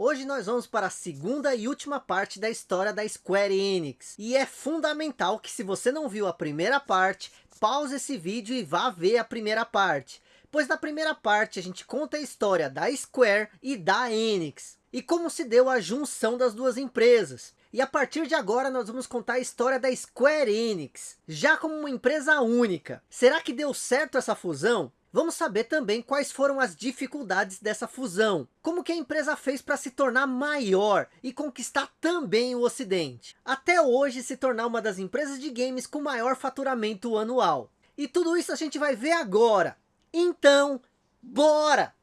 Hoje nós vamos para a segunda e última parte da história da Square Enix. E é fundamental que se você não viu a primeira parte, pause esse vídeo e vá ver a primeira parte. Pois na primeira parte a gente conta a história da Square e da Enix. E como se deu a junção das duas empresas. E a partir de agora nós vamos contar a história da Square Enix, já como uma empresa única. Será que deu certo essa fusão? Vamos saber também quais foram as dificuldades dessa fusão. Como que a empresa fez para se tornar maior e conquistar também o ocidente. Até hoje se tornar uma das empresas de games com maior faturamento anual. E tudo isso a gente vai ver agora. Então, bora!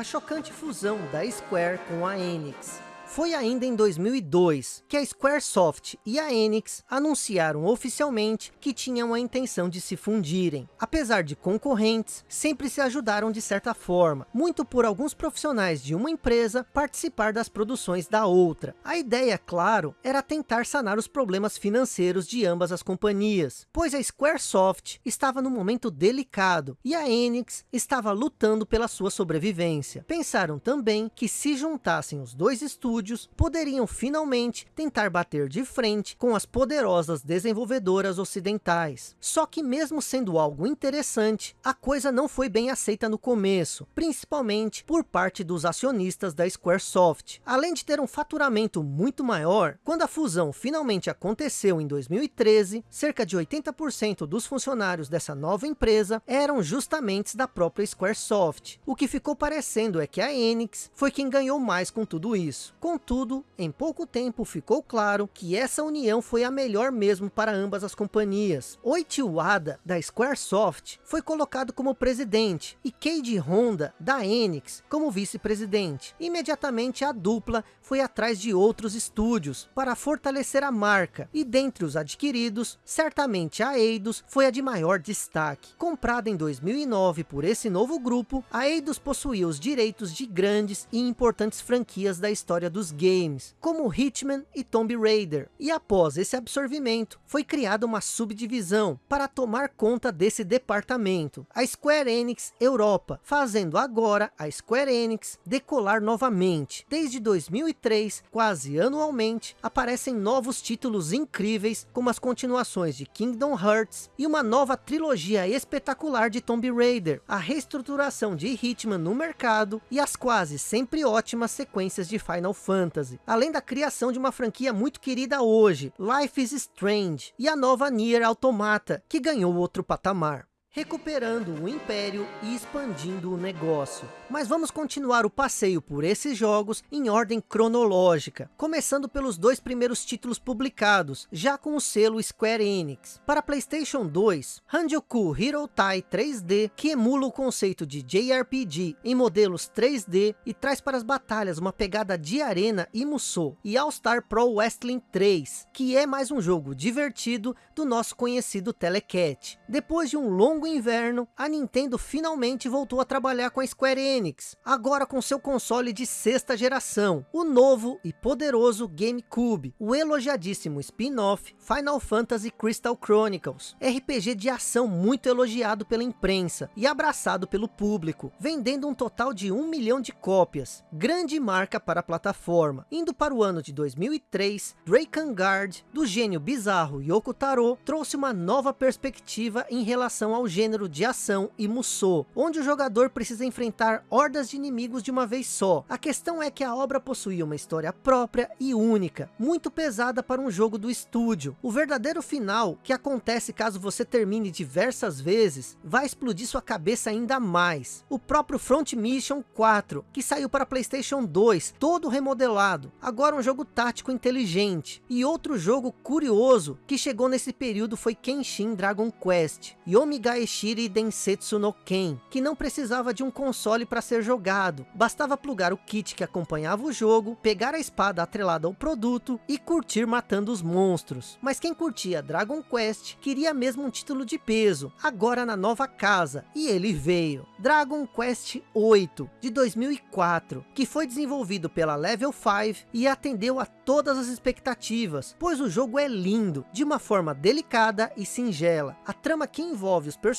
A chocante fusão da Square com a Enix. Foi ainda em 2002 que a Squaresoft e a Enix anunciaram oficialmente que tinham a intenção de se fundirem. Apesar de concorrentes, sempre se ajudaram de certa forma, muito por alguns profissionais de uma empresa participar das produções da outra. A ideia, claro, era tentar sanar os problemas financeiros de ambas as companhias, pois a Squaresoft estava num momento delicado e a Enix estava lutando pela sua sobrevivência. Pensaram também que se juntassem os dois estúdios estúdios poderiam finalmente tentar bater de frente com as poderosas desenvolvedoras ocidentais. Só que mesmo sendo algo interessante, a coisa não foi bem aceita no começo, principalmente por parte dos acionistas da Squaresoft. Além de ter um faturamento muito maior, quando a fusão finalmente aconteceu em 2013, cerca de 80% dos funcionários dessa nova empresa eram justamente da própria Squaresoft. O que ficou parecendo é que a Enix foi quem ganhou mais com tudo isso. Com Contudo, em pouco tempo ficou claro que essa união foi a melhor mesmo para ambas as companhias. Oichi Wada, da Squaresoft, foi colocado como presidente e Keiji Honda, da Enix, como vice-presidente. Imediatamente a dupla foi atrás de outros estúdios para fortalecer a marca e dentre os adquiridos, certamente a Eidos foi a de maior destaque. Comprada em 2009 por esse novo grupo, a Eidos possuía os direitos de grandes e importantes franquias da história do dos games, como Hitman e Tomb Raider. E após esse absorvimento, foi criada uma subdivisão para tomar conta desse departamento, a Square Enix Europa, fazendo agora a Square Enix decolar novamente. Desde 2003, quase anualmente, aparecem novos títulos incríveis, como as continuações de Kingdom Hearts e uma nova trilogia espetacular de Tomb Raider, a reestruturação de Hitman no mercado e as quase sempre ótimas sequências de Final Fantasy Fantasy, além da criação de uma franquia muito querida hoje, Life is Strange, e a nova Nier Automata, que ganhou outro patamar recuperando o império e expandindo o negócio. Mas vamos continuar o passeio por esses jogos em ordem cronológica, começando pelos dois primeiros títulos publicados, já com o selo Square Enix. Para Playstation 2, Hanjoku Hero Tai 3D, que emula o conceito de JRPG em modelos 3D e traz para as batalhas uma pegada de arena e Musou, e All Star Pro Wrestling 3, que é mais um jogo divertido do nosso conhecido Telecat. Depois de um longo longo inverno, a Nintendo finalmente voltou a trabalhar com a Square Enix, agora com seu console de sexta geração, o novo e poderoso GameCube, o elogiadíssimo spin-off Final Fantasy Crystal Chronicles, RPG de ação muito elogiado pela imprensa e abraçado pelo público, vendendo um total de um milhão de cópias, grande marca para a plataforma. Indo para o ano de 2003, Drakengard, do gênio bizarro Yoko Taro, trouxe uma nova perspectiva em relação ao gênero de ação e Musou, onde o jogador precisa enfrentar hordas de inimigos de uma vez só. A questão é que a obra possuía uma história própria e única, muito pesada para um jogo do estúdio. O verdadeiro final, que acontece caso você termine diversas vezes, vai explodir sua cabeça ainda mais. O próprio Front Mission 4, que saiu para Playstation 2, todo remodelado, agora um jogo tático inteligente. E outro jogo curioso, que chegou nesse período foi Kenshin Dragon Quest. Yomigai Taeshiri Densetsu no Ken, que não precisava de um console para ser jogado, bastava plugar o kit que acompanhava o jogo, pegar a espada atrelada ao produto e curtir matando os monstros. Mas quem curtia Dragon Quest queria mesmo um título de peso, agora na nova casa, e ele veio. Dragon Quest 8, de 2004, que foi desenvolvido pela Level 5 e atendeu a todas as expectativas, pois o jogo é lindo, de uma forma delicada e singela. A trama que envolve os personagens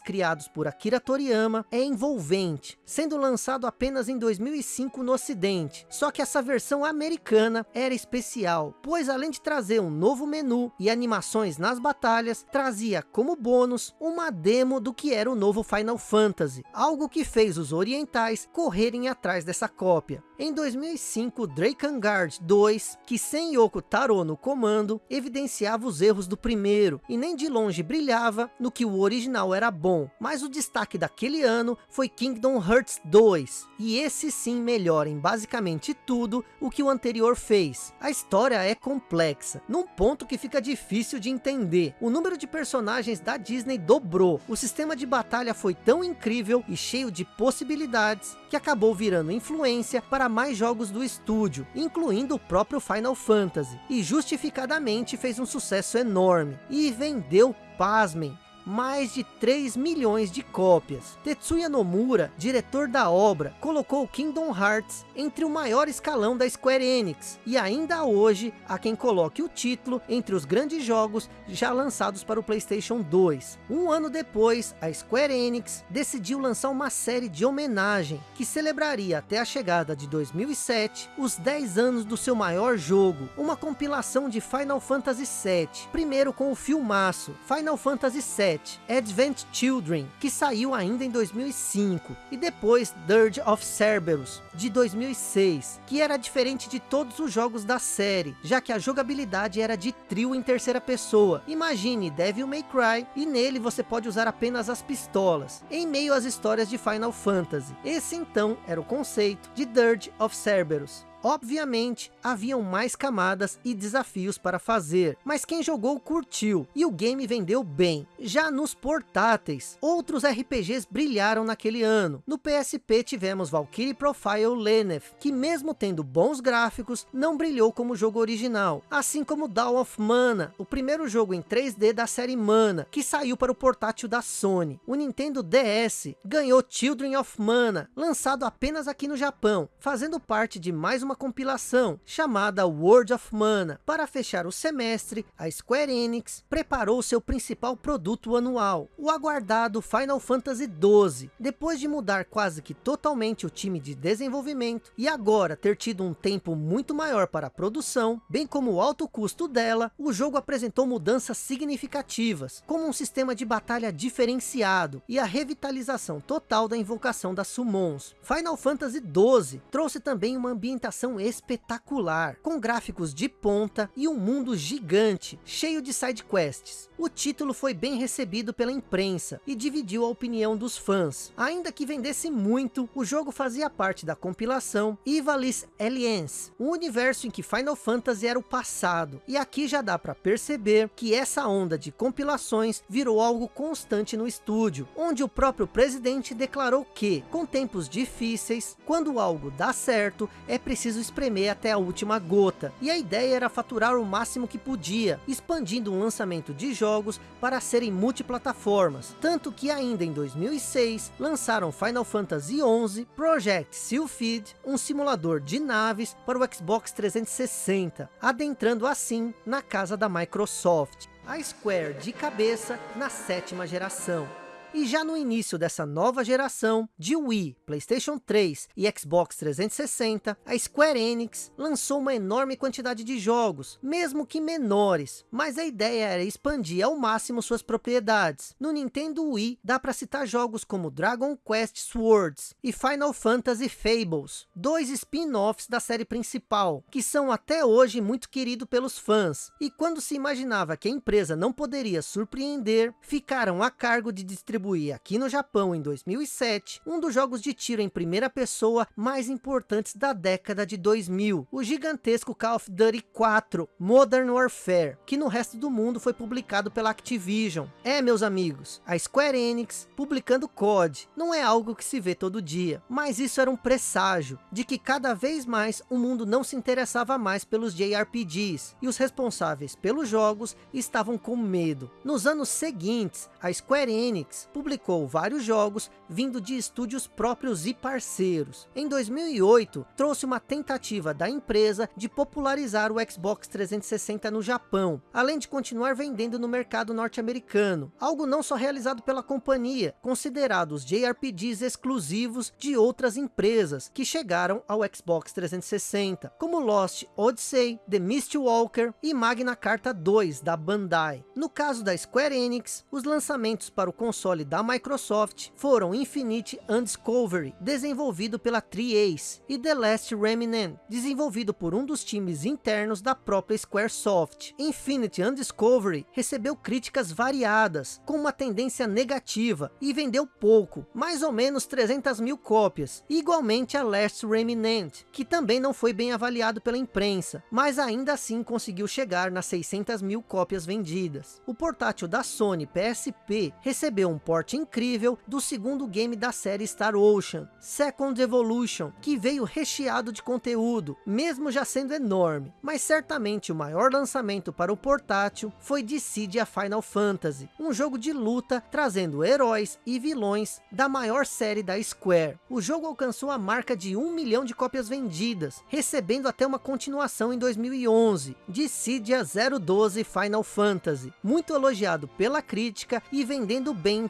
criados por Akira Toriyama é envolvente, sendo lançado apenas em 2005 no ocidente. Só que essa versão americana era especial, pois além de trazer um novo menu e animações nas batalhas, trazia como bônus uma demo do que era o novo Final Fantasy, algo que fez os orientais correrem atrás dessa cópia. Em 2005, Drakengard 2, que sem Yoko Taro no comando, evidenciava os erros do primeiro, e nem de longe brilhava no que o original era bom. Mas o destaque daquele ano foi Kingdom Hearts 2, e esse sim melhora em basicamente tudo o que o anterior fez. A história é complexa, num ponto que fica difícil de entender. O número de personagens da Disney dobrou, o sistema de batalha foi tão incrível e cheio de possibilidades, que acabou virando influência para mais jogos do estúdio, incluindo o próprio Final Fantasy, e justificadamente fez um sucesso enorme, e vendeu, pasmem, mais de 3 milhões de cópias. Tetsuya Nomura, diretor da obra, colocou Kingdom Hearts entre o maior escalão da Square Enix, e ainda hoje há quem coloque o título entre os grandes jogos já lançados para o Playstation 2. Um ano depois, a Square Enix decidiu lançar uma série de homenagem, que celebraria até a chegada de 2007, os 10 anos do seu maior jogo, uma compilação de Final Fantasy VII, primeiro com o filmaço, Final Fantasy VII, Advent Children, que saiu ainda em 2005, e depois Dirge of Cerberus, de 2006, que era diferente de todos os jogos da série, já que a jogabilidade era de trio em terceira pessoa. Imagine Devil May Cry, e nele você pode usar apenas as pistolas, em meio às histórias de Final Fantasy. Esse então era o conceito de Dirge of Cerberus. Obviamente, haviam mais camadas e desafios para fazer, mas quem jogou curtiu, e o game vendeu bem. Já nos portáteis, outros RPGs brilharam naquele ano. No PSP tivemos Valkyrie Profile Lenneth, que mesmo tendo bons gráficos, não brilhou como o jogo original. Assim como Dawn of Mana, o primeiro jogo em 3D da série Mana, que saiu para o portátil da Sony. O Nintendo DS ganhou Children of Mana, lançado apenas aqui no Japão, fazendo parte de mais uma uma compilação chamada World of Mana. Para fechar o semestre, a Square Enix preparou seu principal produto anual, o aguardado Final Fantasy XII. Depois de mudar quase que totalmente o time de desenvolvimento, e agora ter tido um tempo muito maior para a produção, bem como o alto custo dela, o jogo apresentou mudanças significativas, como um sistema de batalha diferenciado, e a revitalização total da invocação das summons. Final Fantasy XII trouxe também uma ambientação animação espetacular, com gráficos de ponta e um mundo gigante, cheio de side quests. O título foi bem recebido pela imprensa e dividiu a opinião dos fãs. Ainda que vendesse muito, o jogo fazia parte da compilação Ivalice Alliance, um universo em que Final Fantasy era o passado. E aqui já dá para perceber que essa onda de compilações virou algo constante no estúdio, onde o próprio presidente declarou que, com tempos difíceis, quando algo dá certo, é preciso preciso espremer até a última gota. E a ideia era faturar o máximo que podia, expandindo um lançamento de jogos para serem multiplataformas. Tanto que ainda em 2006, lançaram Final Fantasy XI, Project Sylphid, um simulador de naves para o Xbox 360, adentrando assim na casa da Microsoft. A Square de cabeça na sétima geração. E já no início dessa nova geração de Wii, Playstation 3 e Xbox 360, a Square Enix lançou uma enorme quantidade de jogos, mesmo que menores, mas a ideia era expandir ao máximo suas propriedades. No Nintendo Wii, dá para citar jogos como Dragon Quest Swords e Final Fantasy Fables, dois spin-offs da série principal, que são até hoje muito queridos pelos fãs, e quando se imaginava que a empresa não poderia surpreender, ficaram a cargo de distribuir distribuir aqui no Japão em 2007, um dos jogos de tiro em primeira pessoa mais importantes da década de 2000, o gigantesco Call of Duty 4 Modern Warfare, que no resto do mundo foi publicado pela Activision. É, meus amigos, a Square Enix publicando COD não é algo que se vê todo dia, mas isso era um presságio de que cada vez mais o mundo não se interessava mais pelos JRPGs, e os responsáveis pelos jogos estavam com medo. Nos anos seguintes, a Square Enix publicou vários jogos vindo de estúdios próprios e parceiros. Em 2008, trouxe uma tentativa da empresa de popularizar o Xbox 360 no Japão, além de continuar vendendo no mercado norte-americano, algo não só realizado pela companhia, considerados JRPGs exclusivos de outras empresas que chegaram ao Xbox 360, como Lost Odyssey, The Mistwalker e Magna Carta 2 da Bandai. No caso da Square Enix, os lançamentos para o console da Microsoft foram Infinite Undiscovery, desenvolvido pela Tri-Ace, e The Last Remnant, desenvolvido por um dos times internos da própria Squaresoft. Infinite Undiscovery recebeu críticas variadas, com uma tendência negativa, e vendeu pouco, mais ou menos 300 mil cópias, igualmente a Last Remnant, que também não foi bem avaliado pela imprensa, mas ainda assim conseguiu chegar nas 600 mil cópias vendidas. O portátil da Sony PSP recebeu um porte incrível do segundo game da série Star Ocean, Second Evolution, que veio recheado de conteúdo, mesmo já sendo enorme, mas certamente o maior lançamento para o portátil foi Dissidia Final Fantasy, um jogo de luta trazendo heróis e vilões da maior série da Square. O jogo alcançou a marca de 1 milhão de cópias vendidas, recebendo até uma continuação em 2011, Dissidia 012 Final Fantasy, muito elogiado pela crítica e vendendo bem em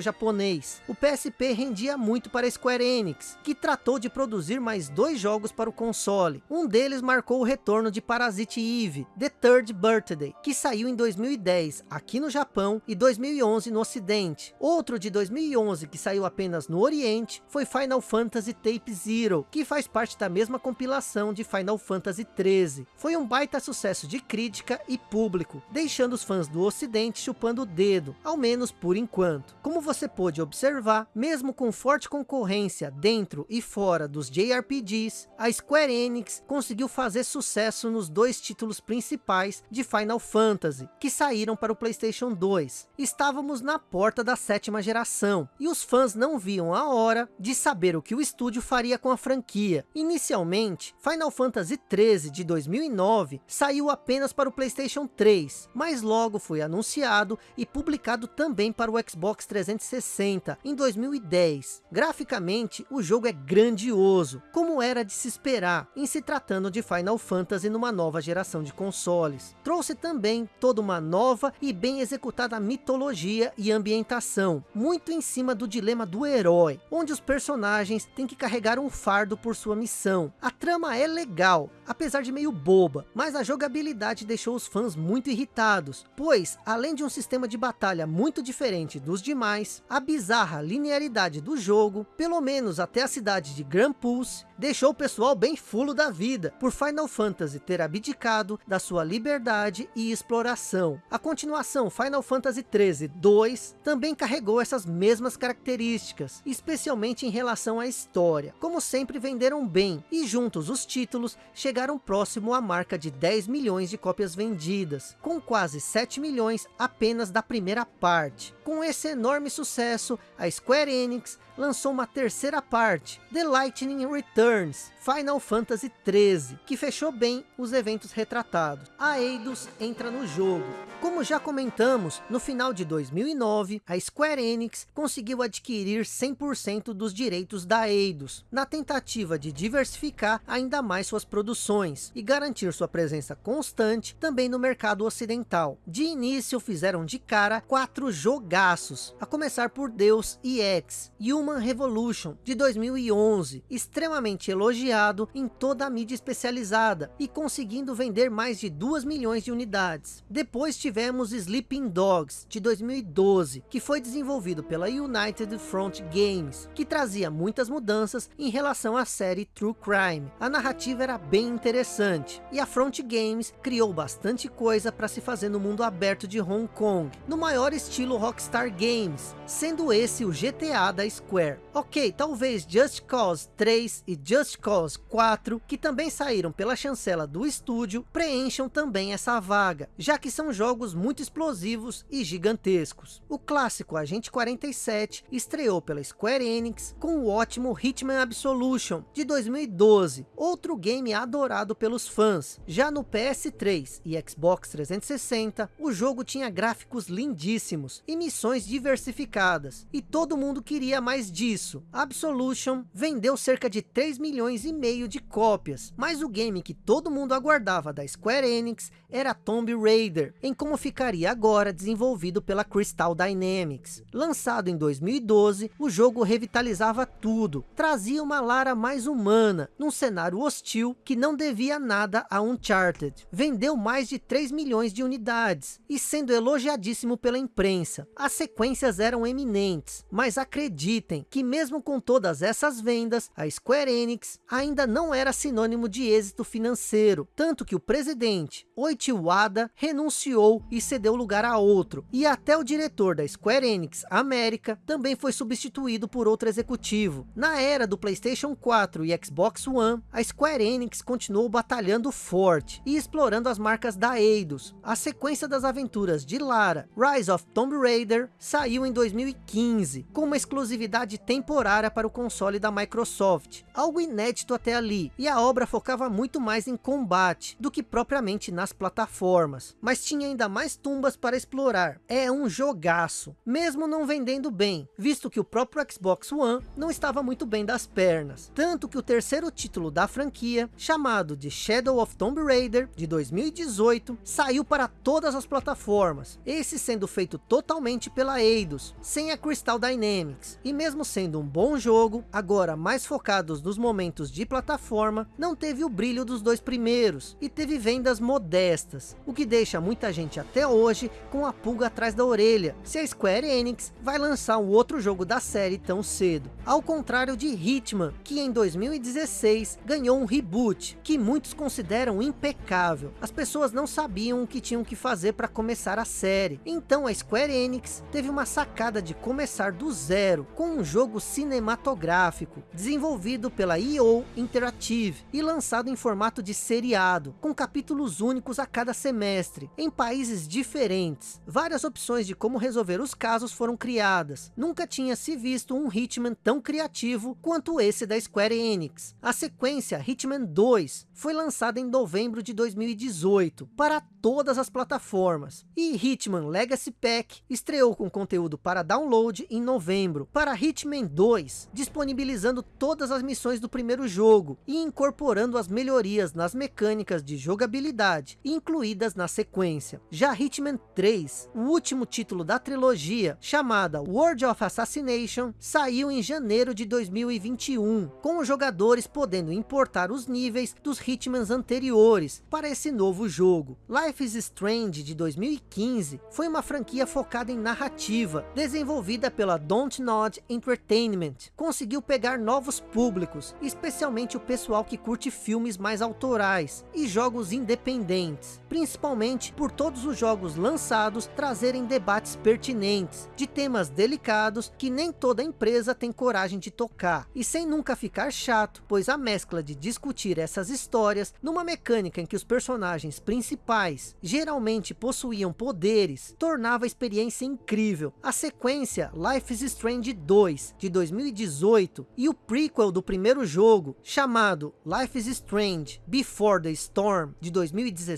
japonês. O PSP rendia muito para Square Enix, que tratou de produzir mais dois jogos para o console. Um deles marcou o retorno de Parasite Eve, The Third Birthday, que saiu em 2010 aqui no Japão e 2011 no ocidente. Outro de 2011 que saiu apenas no oriente foi Final Fantasy Tape Zero, que faz parte da mesma compilação de Final Fantasy 13. Foi um baita sucesso de crítica e público, deixando os fãs do ocidente chupando o dedo, ao menos por enquanto. Como você pôde observar, mesmo com forte concorrência dentro e fora dos JRPGs, a Square Enix conseguiu fazer sucesso nos dois títulos principais de Final Fantasy, que saíram para o Playstation 2. Estávamos na porta da sétima geração, e os fãs não viam a hora de saber o que o estúdio faria com a franquia. Inicialmente, Final Fantasy 13 de 2009 saiu apenas para o Playstation 3, mas logo foi anunciado e publicado também para o Xbox 360 em 2010. Graficamente, o jogo é grandioso, como era de se esperar em se tratando de Final Fantasy numa nova geração de consoles. Trouxe também toda uma nova e bem executada mitologia e ambientação, muito em cima do dilema do herói, onde os personagens têm que carregar um fardo por sua missão. A trama é legal, apesar de meio boba, mas a jogabilidade deixou os fãs muito irritados, pois além de um sistema de batalha muito diferente dos demais, a bizarra linearidade do jogo, pelo menos até a cidade de Grand Pulse, deixou o pessoal bem fulo da vida, por Final Fantasy ter abdicado da sua liberdade e exploração. A continuação Final Fantasy 13 2 também carregou essas mesmas características, especialmente em relação à história. Como sempre venderam bem, e juntos os títulos chegaram próximo à marca de 10 milhões de cópias vendidas, com quase 7 milhões apenas da primeira parte. Com esse enorme sucesso, a Square Enix lançou uma terceira parte, The Lightning Returns, Final Fantasy 13, que fechou bem os eventos retratados. A Eidos entra no jogo. Como já comentamos, no final de 2009, a Square Enix conseguiu adquirir 100% dos direitos da Eidos, na tentativa de diversificar ainda mais suas produções e garantir sua presença constante também no mercado ocidental. De início fizeram de cara quatro a começar por Deus EX, Human Revolution de 2011, extremamente elogiado em toda a mídia especializada e conseguindo vender mais de 2 milhões de unidades. Depois tivemos Sleeping Dogs de 2012, que foi desenvolvido pela United Front Games, que trazia muitas mudanças em relação à série True Crime. A narrativa era bem interessante e a Front Games criou bastante coisa para se fazer no mundo aberto de Hong Kong, no maior estilo Rockstar Games, sendo esse o GTA da Square. Ok, talvez Just Cause 3 e Just Cause 4, que também saíram pela chancela do estúdio, preencham também essa vaga, já que são jogos muito explosivos e gigantescos. O clássico Agente 47 estreou pela Square Enix com o ótimo Hitman Absolution de 2012, outro game adorado pelos fãs. Já no PS3 e Xbox 360, o jogo tinha gráficos lindíssimos e missões diversificadas, e todo mundo queria mais disso. Absolution vendeu cerca de 3 milhões e meio de cópias, mas o game que todo mundo aguardava da Square Enix era Tomb Raider, em como ficaria agora desenvolvido pela Crystal Dynamics. Lançado em 2012, o jogo revitalizava tudo, trazia uma Lara mais humana, num cenário hostil que não devia nada a Uncharted. Vendeu mais de 3 milhões de unidades, e sendo elogiadíssimo pela imprensa. As sequências eram eminentes, mas acreditem que mesmo com todas essas vendas, a Square Enix ainda não era sinônimo de êxito financeiro, tanto que o presidente, Oichi Wada, renunciou e cedeu lugar a outro, e até o diretor da Square Enix América também foi substituído por outro executivo. Na era do Playstation 4 e Xbox One, a Square Enix continuou batalhando forte e explorando as marcas da Eidos. A sequência das aventuras de Lara, Rise of Tomb Raider, saiu em 2015, com uma exclusividade temporária para o console da Microsoft, algo inédito até ali, e a obra focava muito mais em combate, do que propriamente nas plataformas, mas tinha ainda mais tumbas para explorar. É um jogaço, mesmo não vendendo bem, visto que o próprio Xbox One não estava muito bem das pernas, tanto que o terceiro título da franquia, chamado de Shadow of Tomb Raider, de 2018, saiu para todas as plataformas, esse sendo feito totalmente pela Eidos, sem a Crystal Dynamics, e mesmo sendo um bom jogo, agora mais focados nos momentos de plataforma, não teve o brilho dos dois primeiros, e teve vendas modestas, o que deixa muita gente até hoje com a pulga atrás da orelha, se a Square Enix vai lançar um outro jogo da série tão cedo. Ao contrário de Hitman, que em 2016 ganhou um reboot, que muitos consideram impecável. As pessoas não sabiam o que tinham que fazer para começar a série, então a Square Enix teve uma sacada de começar do zero, com um jogo cinematográfico, desenvolvido pela EO Interactive e lançado em formato de seriado, com capítulos únicos a cada semestre, em países diferentes. Várias opções de como resolver os casos foram criadas. Nunca tinha se visto um Hitman tão criativo quanto esse da Square Enix. A sequência Hitman 2 foi lançada em novembro de 2018 para todas as plataformas. E Hitman Legacy Pack estreou com conteúdo para download em novembro para Hitman 2, disponibilizando todas as missões do primeiro jogo e incorporando as melhorias nas mecânicas de jogabilidade incluídas na sequência. Já Hitman 3, o último título da trilogia, chamada World of Assassination, saiu em janeiro de 2021, com os jogadores podendo importar os níveis dos Hitmans anteriores para esse novo jogo. Life is Strange de 2015 foi uma franquia focada em narrativa, desenvolvida pela Don't Nod Entertainment. Conseguiu pegar novos públicos, especialmente o pessoal que curte filmes mais autorais e jogos independentes, principalmente por todos os jogos lançados trazerem debates pertinentes, de temas delicados que nem toda empresa tem coragem de tocar, e sem nunca ficar chato, pois a mescla de discutir essas histórias numa mecânica em que os personagens principais geralmente possuíam poderes, tornava a experiência incrível. A sequência Life is Strange 2, de 2018, e o prequel do primeiro jogo, chamado Life is Strange Before the Storm, de 2017,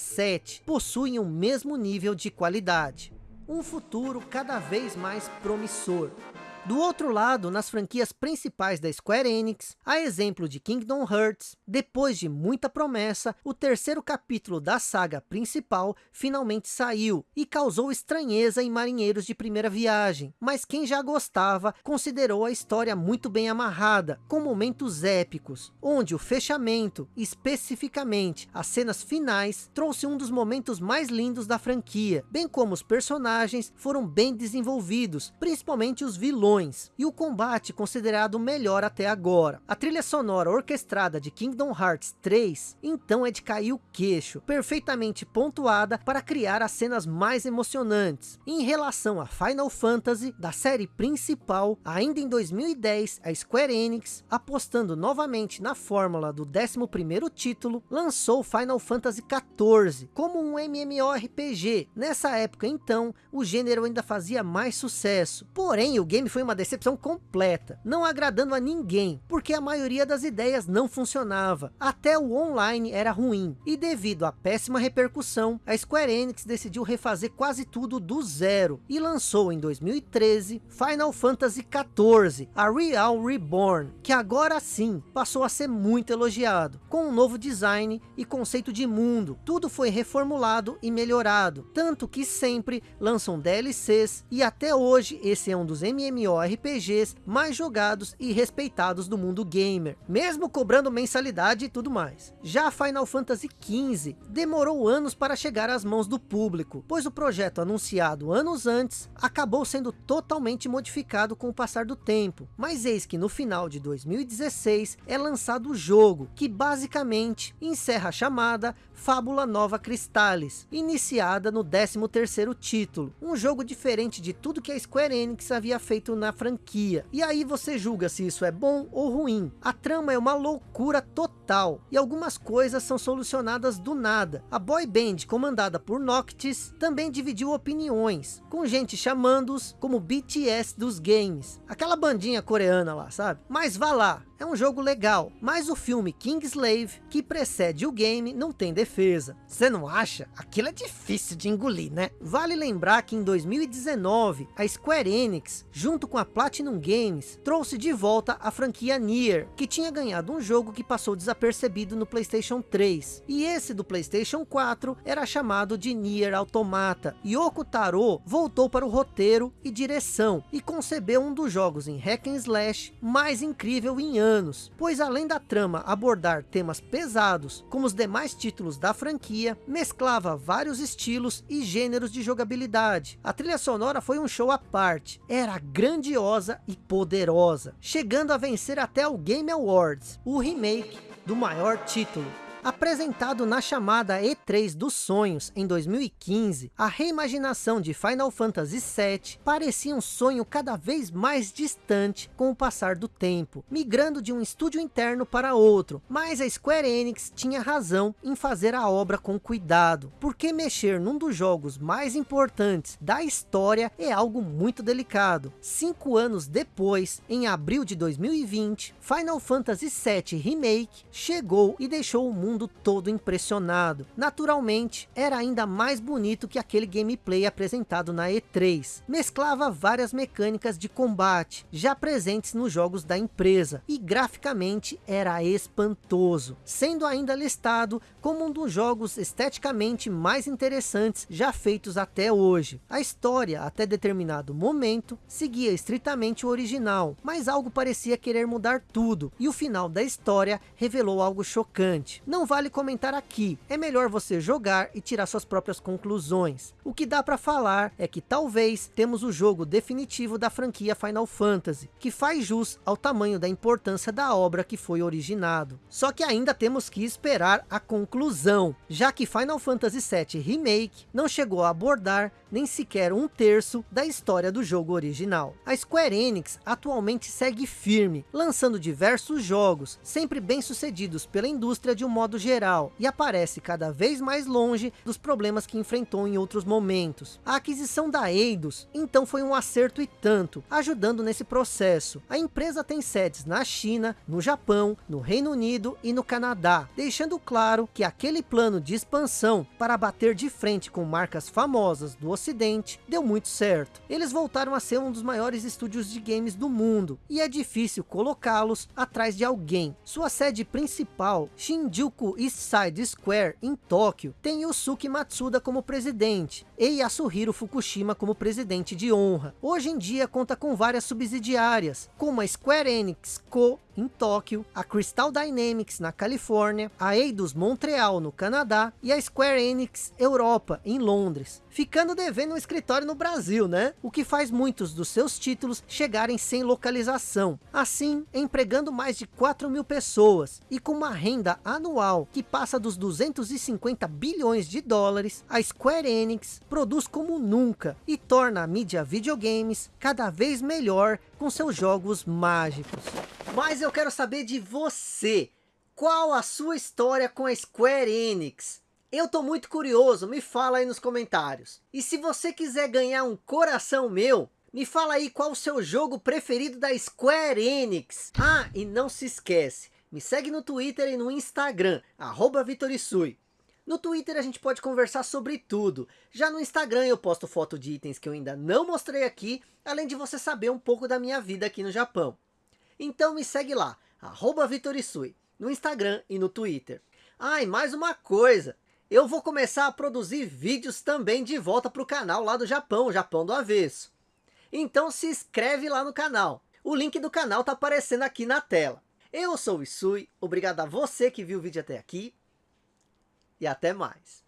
possuem o mesmo nível de qualidade. Um futuro cada vez mais promissor. Do outro lado, nas franquias principais da Square Enix, a exemplo de Kingdom Hearts, depois de muita promessa, o terceiro capítulo da saga principal finalmente saiu e causou estranheza em marinheiros de primeira viagem. Mas quem já gostava, considerou a história muito bem amarrada, com momentos épicos, onde o fechamento, especificamente as cenas finais, trouxe um dos momentos mais lindos da franquia, bem como os personagens foram bem desenvolvidos, principalmente os vilões e o combate considerado melhor até agora. A trilha sonora orquestrada de Kingdom Hearts 3, então é de cair o queixo, perfeitamente pontuada para criar as cenas mais emocionantes. Em relação a Final Fantasy, da série principal, ainda em 2010, a Square Enix, apostando novamente na fórmula do 11º título, lançou Final Fantasy XIV como um MMORPG. Nessa época então, o gênero ainda fazia mais sucesso. Porém, o game foi uma decepção completa, não agradando a ninguém, porque a maioria das ideias não funcionava. Até o online era ruim, e devido à péssima repercussão, a Square Enix decidiu refazer quase tudo do zero, e lançou em 2013 Final Fantasy XIV, a Real Reborn, que agora sim passou a ser muito elogiado, com um novo design e conceito de mundo, tudo foi reformulado e melhorado, tanto que sempre lançam DLCs, e até hoje esse é um dos MMORPGs mais jogados e respeitados do mundo gamer, mesmo cobrando mensalidade e tudo mais. Já Final Fantasy XV demorou anos para chegar às mãos do público, pois o projeto anunciado anos antes acabou sendo totalmente modificado com o passar do tempo, mas eis que no final de 2016 é lançado o jogo, que basicamente encerra a chamada Fábula Nova Cristales, iniciada no 13º título, um jogo diferente de tudo que a Square Enix havia feito na franquia. E aí você julga se isso é bom ou ruim. A trama é uma loucura total, e algumas coisas são solucionadas do nada. A boy band comandada por Noctis também dividiu opiniões, com gente chamando-os como BTS dos games. Aquela bandinha coreana lá, sabe? Mas vá lá, é um jogo legal, mas o filme Kingslave, que precede o game, não tem defesa. Você não acha? Aquilo é difícil de engolir, né? Vale lembrar que em 2019, a Square Enix, junto com a Platinum Games, trouxe de volta a franquia Nier, que tinha ganhado um jogo que passou desapercebido no Playstation 3. E esse do Playstation 4 era chamado de Nier Automata. Yoko Taro voltou para o roteiro e direção, e concebeu um dos jogos em hack and slash mais incrível em anos, pois além da trama abordar temas pesados, como os demais títulos da franquia, mesclava vários estilos e gêneros de jogabilidade. A trilha sonora foi um show à parte, era grandiosa e poderosa, chegando a vencer até o Game Awards, o remake do maior título Apresentado na chamada E3 dos sonhos em 2015, a reimaginação de Final Fantasy VII parecia um sonho cada vez mais distante com o passar do tempo, migrando de um estúdio interno para outro, mas a Square Enix tinha razão em fazer a obra com cuidado, porque mexer num dos jogos mais importantes da história é algo muito delicado. Cinco anos depois, em abril de 2020, Final Fantasy VII Remake chegou e deixou o mundo mundo todo impressionado. Naturalmente, era ainda mais bonito que aquele gameplay apresentado na E3. Mesclava várias mecânicas de combate, já presentes nos jogos da empresa, e graficamente era espantoso, sendo ainda listado como um dos jogos esteticamente mais interessantes já feitos até hoje. A história, até determinado momento, seguia estritamente o original, mas algo parecia querer mudar tudo, e o final da história revelou algo chocante. Não não vale comentar aqui, é melhor você jogar e tirar suas próprias conclusões. O que dá para falar é que talvez temos o jogo definitivo da franquia Final Fantasy, que faz jus ao tamanho da importância da obra que foi originado. Só que ainda temos que esperar a conclusão, já que Final Fantasy VII Remake não chegou a abordar nem sequer um terço da história do jogo original. A Square Enix atualmente segue firme, lançando diversos jogos, sempre bem sucedidos pela indústria de um modo modo geral, e aparece cada vez mais longe dos problemas que enfrentou em outros momentos. A aquisição da Eidos, então foi um acerto e tanto, ajudando nesse processo. A empresa tem sedes na China, no Japão, no Reino Unido e no Canadá, deixando claro que aquele plano de expansão para bater de frente com marcas famosas do ocidente deu muito certo. Eles voltaram a ser um dos maiores estúdios de games do mundo, e é difícil colocá-los atrás de alguém. Sua sede principal, Shinjuku Shinjuku East Side Square, em Tóquio, tem Yusuke Matsuda como presidente. e Yasuhiro Fukushima como presidente de honra. Hoje em dia conta com várias subsidiárias, como a Square Enix Co em Tóquio, a Crystal Dynamics na Califórnia, a Eidos Montreal no Canadá e a Square Enix Europa em Londres, ficando devendo um escritório no Brasil, né? O que faz muitos dos seus títulos chegarem sem localização, assim empregando mais de 4 mil pessoas e com uma renda anual que passa dos 250 bilhões de dólares, a Square Enix produz como nunca e torna a mídia videogames cada vez melhor com seus jogos mágicos. Mas eu quero saber de você. Qual a sua história com a Square Enix? Eu tô muito curioso, me fala aí nos comentários. E se você quiser ganhar um coração meu, me fala aí qual o seu jogo preferido da Square Enix. Ah, e não se esquece, me segue no Twitter e no Instagram, arroba Vitorisui. No Twitter a gente pode conversar sobre tudo. Já no Instagram eu posto foto de itens que eu ainda não mostrei aqui, além de você saber um pouco da minha vida aqui no Japão. Então me segue lá, Vitorisui, no Instagram e no Twitter. Ah, e mais uma coisa, eu vou começar a produzir vídeos também de volta para o canal lá do Japão, Japão do Avesso. Então se inscreve lá no canal, o link do canal está aparecendo aqui na tela. Eu sou o Isui, obrigado a você que viu o vídeo até aqui, e até mais.